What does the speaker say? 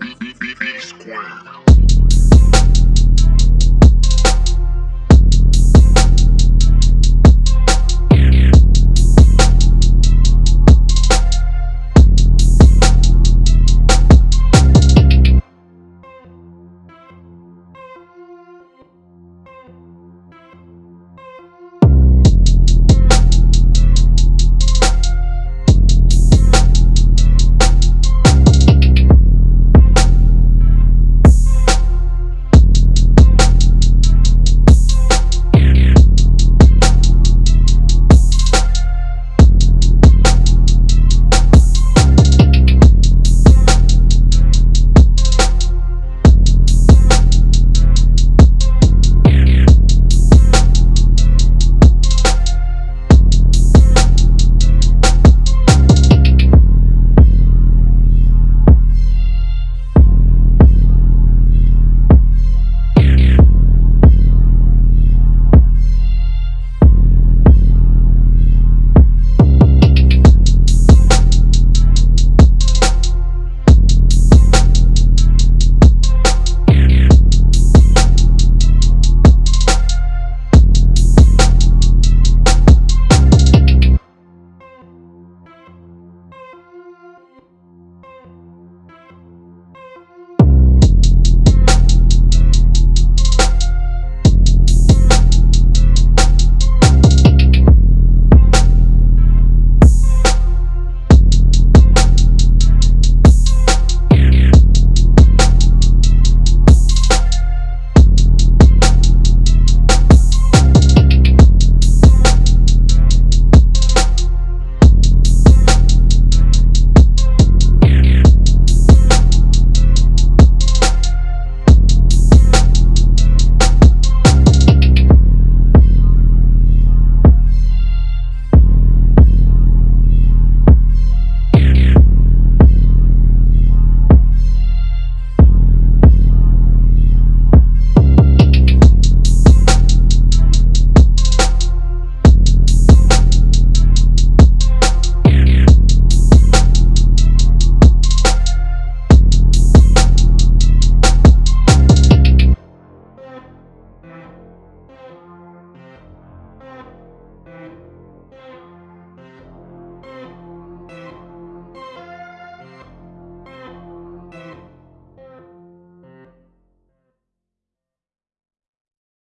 B B B B Square.